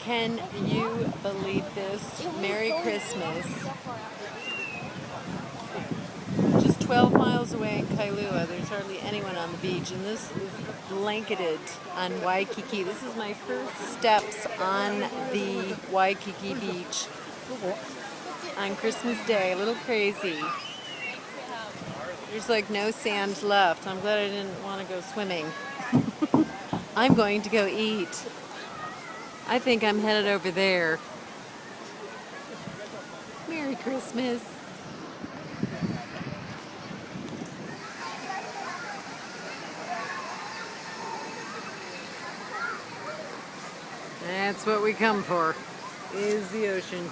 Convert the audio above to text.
Can you believe this? Merry Christmas. Just 12 miles away in Kailua, there's hardly anyone on the beach, and this is blanketed on Waikiki. This is my first steps on the Waikiki beach on Christmas Day. A little crazy. There's like no sand left. I'm glad I didn't want to go swimming. I'm going to go eat. I think I'm headed over there. Merry Christmas. That's what we come for, is the ocean.